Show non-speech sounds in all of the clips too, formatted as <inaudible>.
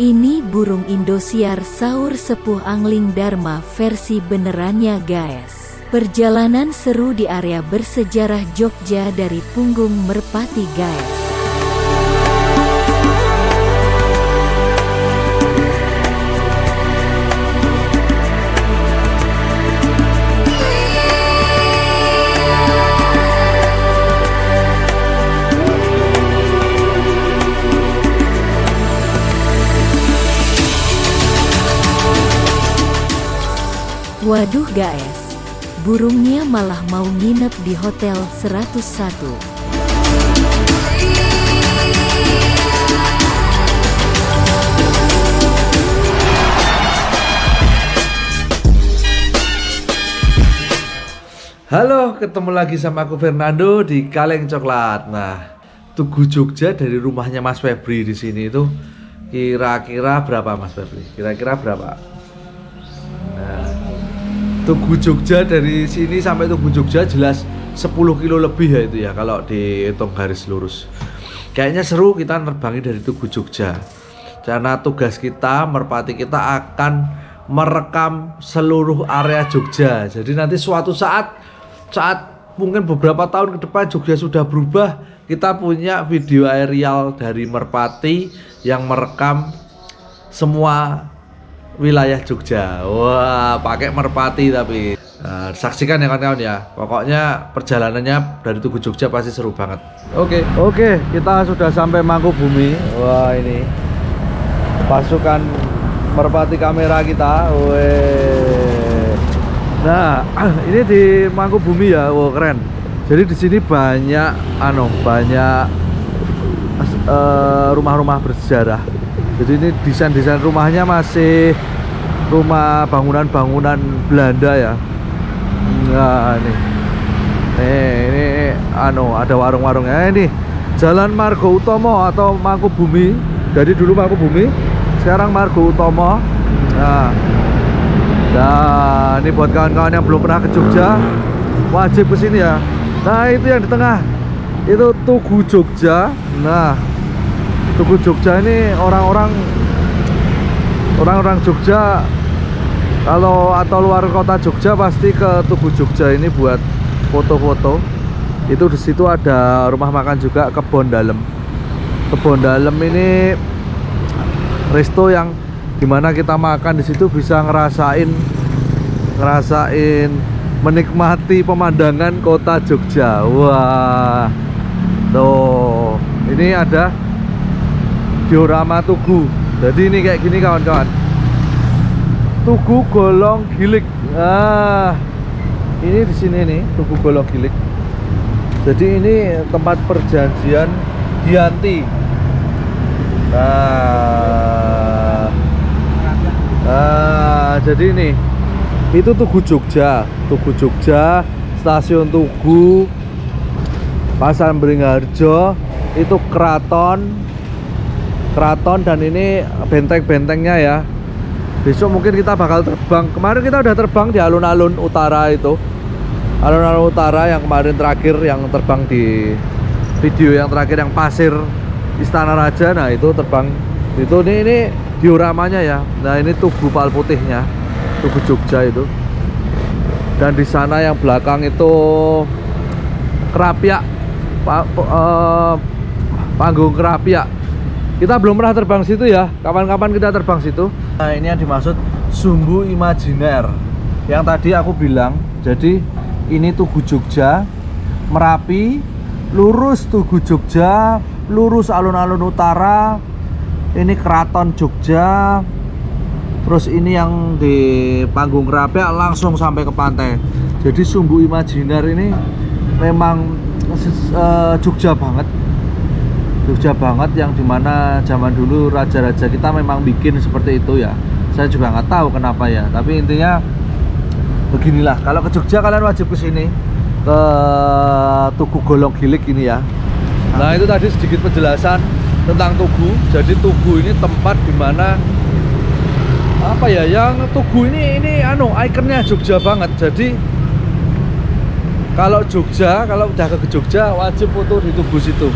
Ini burung Indosiar Saur Sepuh Angling Dharma versi benerannya guys. Perjalanan seru di area bersejarah Jogja dari punggung Merpati guys. Waduh guys, burungnya malah mau nginep di Hotel 101. Halo, ketemu lagi sama aku Fernando di Kaleng Coklat. Nah, Tugu Jogja dari rumahnya Mas Febri di sini itu kira-kira berapa Mas Febri? Kira-kira berapa? Nah, Tugu Jogja dari sini sampai Tugu Jogja jelas 10 kilo lebih ya itu ya kalau dihitung garis lurus. Kayaknya seru kita nerbangi dari Tugu Jogja. Karena tugas kita, merpati kita akan merekam seluruh area Jogja. Jadi nanti suatu saat saat mungkin beberapa tahun ke depan Jogja sudah berubah, kita punya video aerial dari Merpati yang merekam semua wilayah Jogja. Wah, pakai Merpati tapi Nah, saksikan ya kawan-kawan ya. Pokoknya perjalanannya dari Tugu Jogja pasti seru banget. Oke, oke, kita sudah sampai Mangkubumi. Wah, ini pasukan Merpati kamera kita. Weh. Nah, <clears throat> ini di Mangkubumi ya, wow keren. Jadi di sini banyak, anu, banyak eh, rumah-rumah bersejarah. Jadi ini desain-desain rumahnya masih rumah bangunan-bangunan Belanda ya. Nah, ini, nih, ini, anu, ada warung-warungnya ini. Jalan Margo Utomo atau Mangkubumi. Jadi dulu Mangkubumi, sekarang Margo Utomo. Nah, Nah, ini buat kawan-kawan yang belum pernah ke Jogja, wajib ke sini ya. Nah, itu yang di tengah. Itu Tugu Jogja. Nah, Tugu Jogja ini orang-orang orang-orang Jogja kalau atau luar kota Jogja pasti ke Tugu Jogja ini buat foto-foto. Itu di situ ada rumah makan juga kebon dalam. Kebon dalam ini resto yang di mana kita makan di situ bisa ngerasain ngerasain menikmati pemandangan kota Jogja wah tuh ini ada diorama tugu jadi ini kayak gini kawan-kawan. Tugu golong gilik. Ah ini di sini nih tugu golong gilik. Jadi ini tempat perjanjian Gianti. Nah Nah, jadi ini itu Tugu Jogja, Tugu Jogja, stasiun Tugu, Pasar Beringharjo, itu keraton, keraton dan ini benteng-bentengnya ya. Besok mungkin kita bakal terbang. Kemarin kita udah terbang di alun-alun utara itu, alun-alun utara yang kemarin terakhir yang terbang di video yang terakhir yang pasir Istana Raja. Nah itu terbang itu ini ini dioramanya ya nah ini tugu pal putihnya tugu Jogja itu dan di sana yang belakang itu kerapiak pa, uh, panggung kerapiak kita belum pernah terbang situ ya. Kapan-kapan kita terbang situ. Nah ini yang dimaksud sumbu imajiner. Yang tadi aku bilang jadi ini tugu Jogja Merapi lurus tugu Jogja lurus alun-alun utara ini keraton Jogja terus ini yang di panggung Kerapiak langsung sampai ke pantai. Jadi sumbu imajiner ini memang uh, Jogja banget Jogja banget yang di mana zaman dulu raja-raja kita memang bikin seperti itu ya saya juga nggak tahu kenapa ya tapi intinya beginilah kalau ke Jogja kalian wajib ke sini ke Tugu Golong Gilik ini ya nah itu tadi sedikit penjelasan tentang Tugu. Jadi Tugu ini tempat di mana apa ya? Yang Tugu ini ini anu ikonnya Jogja banget. Jadi kalau Jogja, kalau udah ke Jogja wajib foto di Tugu situ.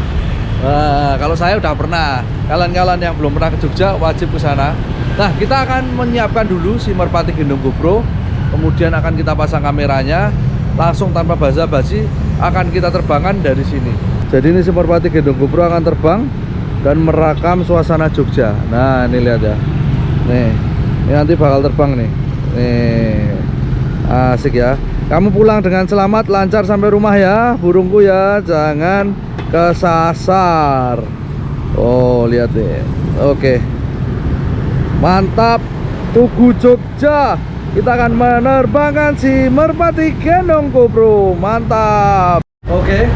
Nah, kalau saya udah pernah. Kalian-kalian yang belum pernah ke Jogja wajib ke sana. Nah, kita akan menyiapkan dulu si Merpati Gendong GoPro. Kemudian akan kita pasang kameranya. Langsung tanpa basa-basi akan kita terbangkan dari sini. Jadi ini si Merpati Gendong GoPro akan terbang dan merekam suasana Jogja. Nah, ini lihat ya. Nih, ini nanti bakal terbang nih. Nih, asik ya. Kamu pulang dengan selamat, lancar sampai rumah ya, burungku ya. Jangan kesasar. Oh, lihat deh. Oke. Mantap. Tugu Jogja. Kita akan menerbangkan si Merpati Gendong GoPro. Mantap. Oke.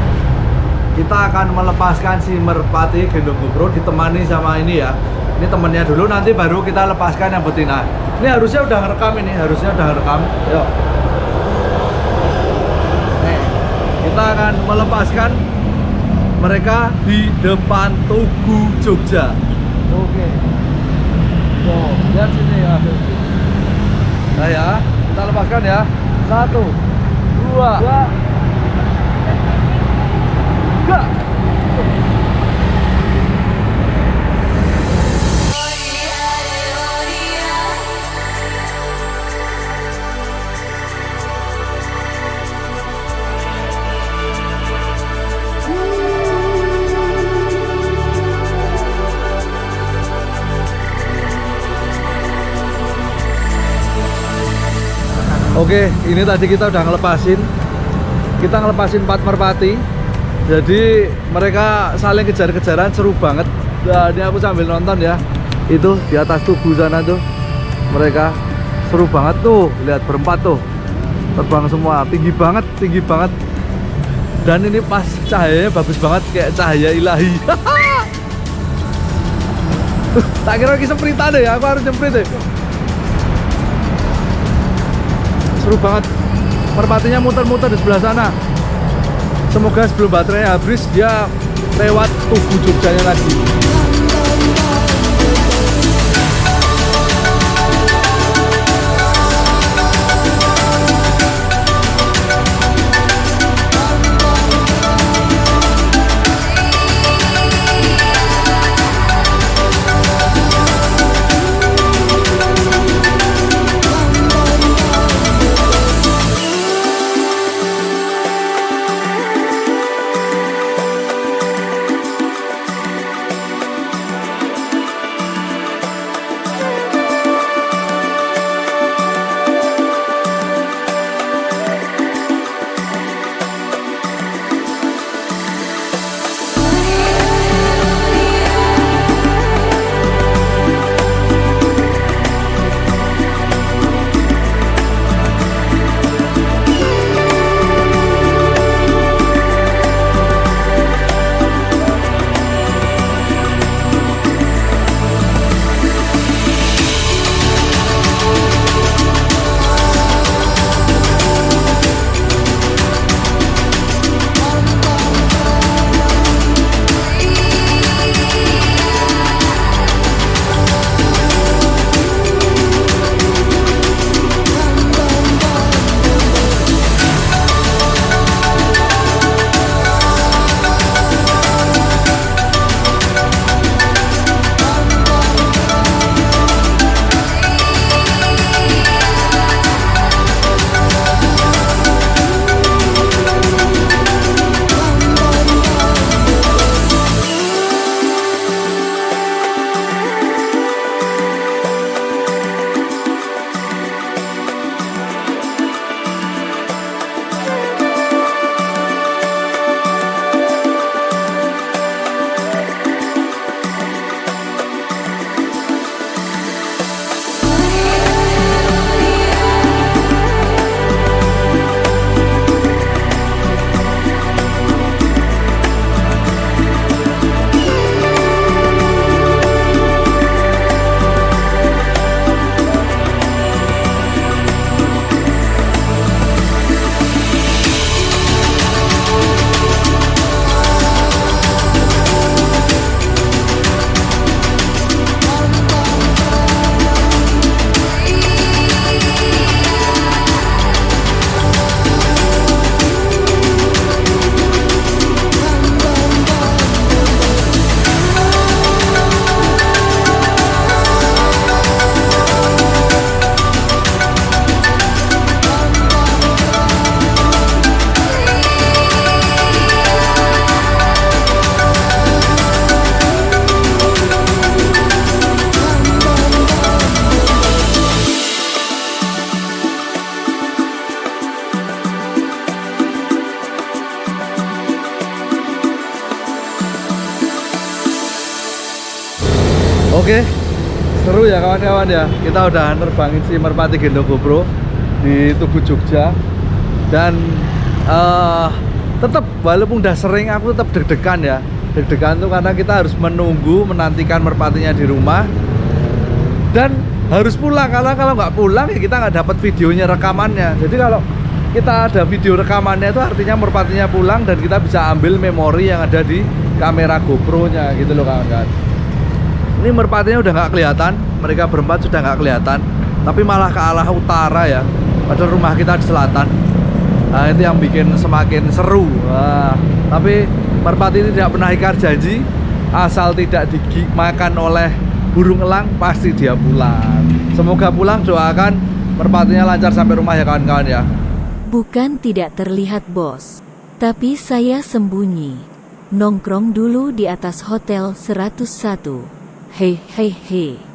Kita akan melepaskan si Merpati Gendong GoPro ditemani sama ini ya. Ini temennya dulu nanti baru kita lepaskan yang betina. Ini harusnya udah ngerekam ini, harusnya udah ngerekam. Yuk. Kita akan melepaskan mereka di depan Tugu Jogja. Oke. Tuh, lihat sini ya. Nah ya, kita lepaskan ya. Satu, dua, dua. tiga. Oke, ini tadi kita udah ngelepasin. Kita ngelepasin empat merpati. Jadi mereka saling kejar-kejaran seru banget. Nah, ini aku sambil nonton ya. Itu di atas tubuh sana tuh. Mereka seru banget tuh. Lihat berempat tuh. Terbang semua, tinggi banget, tinggi banget. Dan ini pas cahayanya bagus banget kayak cahaya ilahi. <laughs> Tak kira lagi sempritan deh, aku harus nyemprit deh. Seru banget. Merpatinya muter-muter di sebelah sana. Semoga sebelum baterainya habis dia lewat tugu Jogjanya lagi ya kawan-kawan ya. Kita udah nerbangin si merpati gendong GoPro di Tugu Jogja. Dan uh, tetap walaupun udah sering aku tetap deg-degan ya. Deg-degan tuh karena kita harus menunggu menantikan merpatinya di rumah. Dan harus pulang karena kalau nggak pulang ya kita nggak dapat videonya rekamannya. Jadi kalau kita ada video rekamannya itu artinya merpatinya pulang dan kita bisa ambil memori yang ada di kamera GoPro nya gitu loh kawan-kawan ini merpatinya udah nggak kelihatan mereka berempat sudah nggak kelihatan tapi malah ke arah utara ya padahal rumah kita di selatan. Nah itu yang bikin semakin seru. Nah, tapi merpati ini tidak pernah ikar janji asal tidak dimakan oleh burung elang pasti dia pulang. Semoga pulang doakan merpatinya lancar sampai rumah ya kawan-kawan ya. Bukan tidak terlihat bos tapi saya sembunyi. Nongkrong dulu di atas hotel 101嘿嘿嘿。